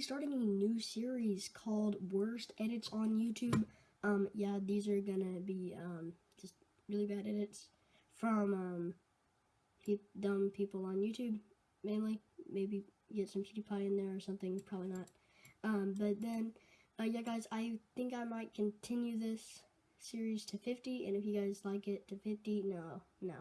starting a new series called Worst Edits on YouTube. Um, yeah, these are gonna be um, just really bad edits from um, pe- dumb people on YouTube, mainly. Maybe get some PewDiePie in there or something. Probably not. Um, but then, uh, yeah, guys, I think I might continue this series to 50, and if you guys like it to 50, no, no.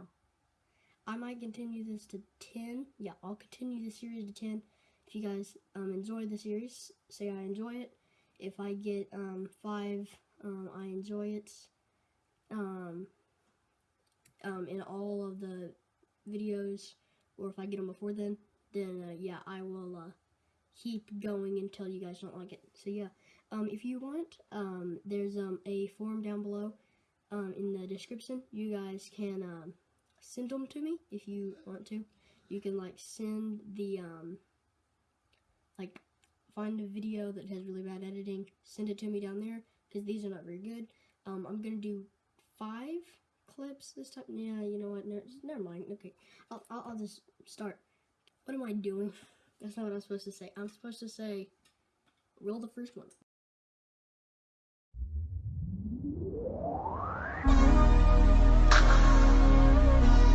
I might continue this to 10. Yeah, I'll continue the series to 10. If you guys um, enjoy the series, say I enjoy it. If I get um, 5, um, I enjoy it. Um, um, in all of the videos, or if I get them before then, then uh, yeah, I will uh, keep going until you guys don't like it. So yeah, um, if you want, um, there's um, a form down below um, in the description. You guys can um, send them to me if you want to. You can like send the um, like find a video that has really bad editing, send it to me down there because these are not very good. Um, I'm gonna do five clips this time. Yeah, you know what? Never, never mind. Okay, I'll, I'll, I'll just start. What am I doing? That's not what I'm supposed to say. I'm supposed to say, roll the first one.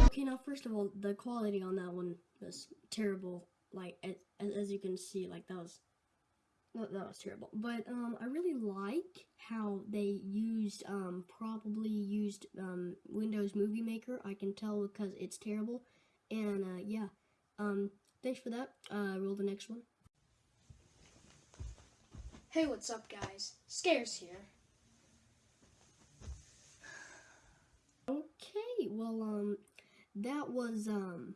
Okay, now first of all, the quality on that one was terrible. Like as, as you can see, like that was that, that was terrible. But um, I really like how they used um probably used um Windows Movie Maker. I can tell because it's terrible. And uh, yeah, um, thanks for that. Uh, roll the next one. Hey, what's up, guys? Scares here. Okay, well, um, that was, um,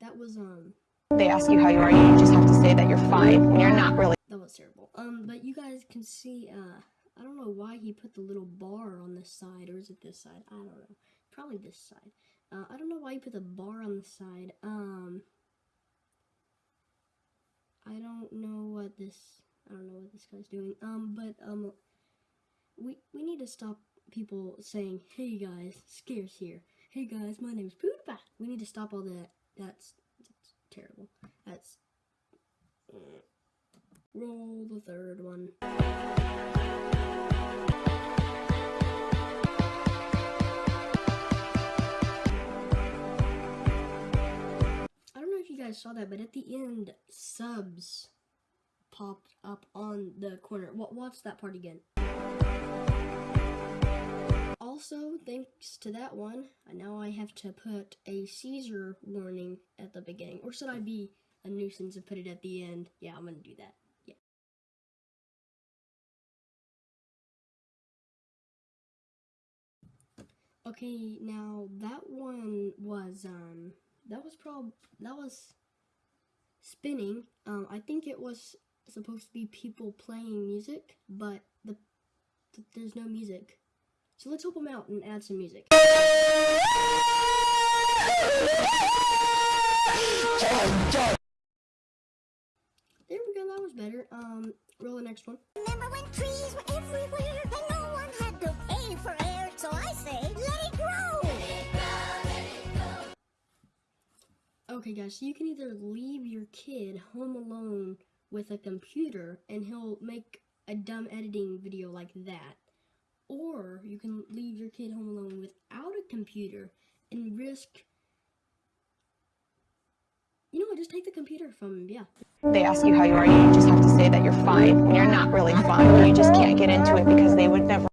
that was, um, They ask you how you are, you just have to say that you're fine when you're not really. that was terrible. Um, but you guys can see, uh, I don't know why he put the little bar on this side, or is it this side? I don't know. Probably this side. Uh, I don't know why he put the bar on the side. Um, I don't know what this, I don't know what this guy's doing. Um, but, um, we, we need to stop people saying, hey guys, Scares here. Hey guys, my name name's PewDiePie. We need to stop all that. That's terrible. That's, mm. roll the third one. I don't know if you guys saw that, but at the end, subs popped up on the corner. Wa- Watch that part again. Also, thanks to that one, I now I have to put a seizure warning at the beginning. Or should I be a nuisance and put it at the end? Yeah, I'm gonna do that. Yeah. Okay, now that one was um that was prob that was spinning. Um I think it was supposed to be people playing music, but the, th there's no music. So let's help him out and add some music. There we go, that was better. Um, roll the next one. Remember when trees were everywhere and no one had to pay for air? So I say, let it grow. Okay, guys, so you can either leave your kid home alone with a computer and he'll make a dumb editing video like that, you can leave your kid home alone without a computer and risk. You know what? Just take the computer from him. Yeah. They ask you how you are, and you just have to say that you're fine when you're not really fine. You just can't get into it because they would never.